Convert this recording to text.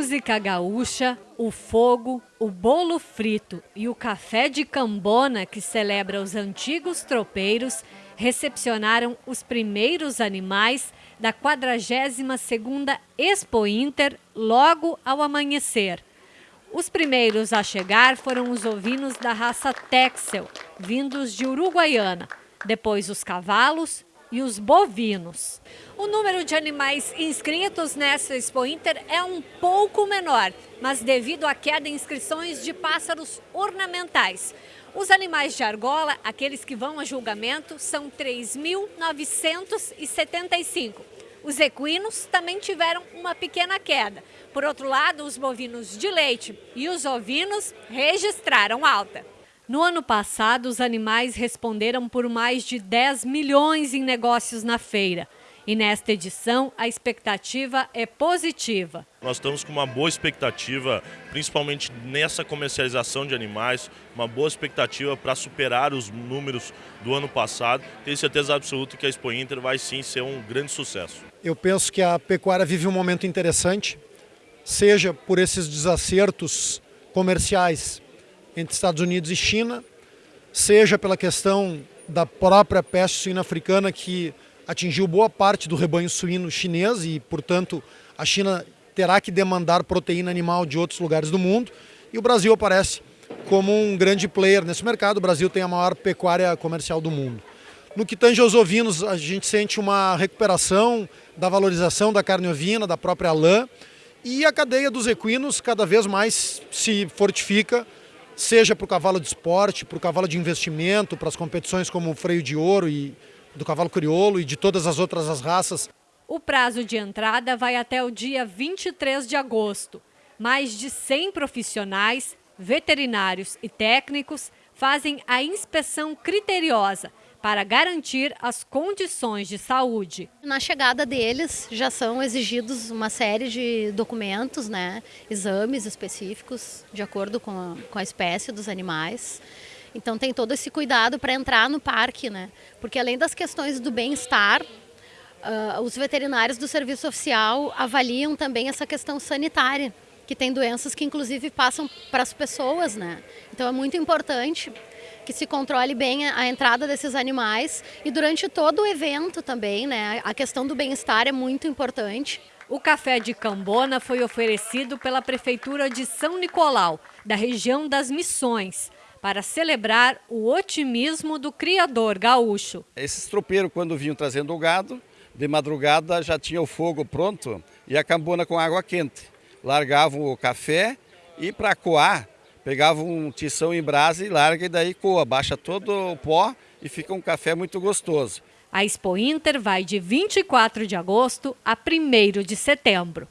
música gaúcha, o fogo, o bolo frito e o café de cambona que celebra os antigos tropeiros recepcionaram os primeiros animais da 42ª Expo Inter logo ao amanhecer. Os primeiros a chegar foram os ovinos da raça Texel, vindos de Uruguaiana, depois os cavalos e os bovinos. O número de animais inscritos nessa Expo Inter é um pouco menor, mas devido à queda em inscrições de pássaros ornamentais. Os animais de argola, aqueles que vão a julgamento, são 3.975. Os equinos também tiveram uma pequena queda. Por outro lado, os bovinos de leite e os ovinos registraram alta. No ano passado, os animais responderam por mais de 10 milhões em negócios na feira. E nesta edição, a expectativa é positiva. Nós estamos com uma boa expectativa, principalmente nessa comercialização de animais, uma boa expectativa para superar os números do ano passado. Tenho certeza absoluta que a Expo Inter vai sim ser um grande sucesso. Eu penso que a pecuária vive um momento interessante, seja por esses desacertos comerciais entre Estados Unidos e China, seja pela questão da própria peste suína africana que atingiu boa parte do rebanho suíno chinês e, portanto, a China terá que demandar proteína animal de outros lugares do mundo e o Brasil aparece como um grande player nesse mercado. O Brasil tem a maior pecuária comercial do mundo. No que tange aos ovinos, a gente sente uma recuperação da valorização da carne ovina, da própria lã, e a cadeia dos equinos cada vez mais se fortifica seja para o cavalo de esporte, para o cavalo de investimento, para as competições como o freio de ouro e do cavalo crioulo e de todas as outras as raças. O prazo de entrada vai até o dia 23 de agosto. Mais de 100 profissionais, veterinários e técnicos fazem a inspeção criteriosa para garantir as condições de saúde. Na chegada deles já são exigidos uma série de documentos, né, exames específicos de acordo com a, com a espécie dos animais. Então tem todo esse cuidado para entrar no parque, né? Porque além das questões do bem-estar, uh, os veterinários do serviço oficial avaliam também essa questão sanitária, que tem doenças que inclusive passam para as pessoas, né? Então é muito importante que se controle bem a entrada desses animais e durante todo o evento também, né? A questão do bem-estar é muito importante. O café de Cambona foi oferecido pela Prefeitura de São Nicolau, da região das Missões, para celebrar o otimismo do criador gaúcho. Esses tropeiros, quando vinham trazendo o gado, de madrugada já tinha o fogo pronto e a cambona com água quente. Largavam o café e para coar pegava um tição em brasa e larga e daí coa, baixa todo o pó e fica um café muito gostoso. A Expo Inter vai de 24 de agosto a 1 de setembro.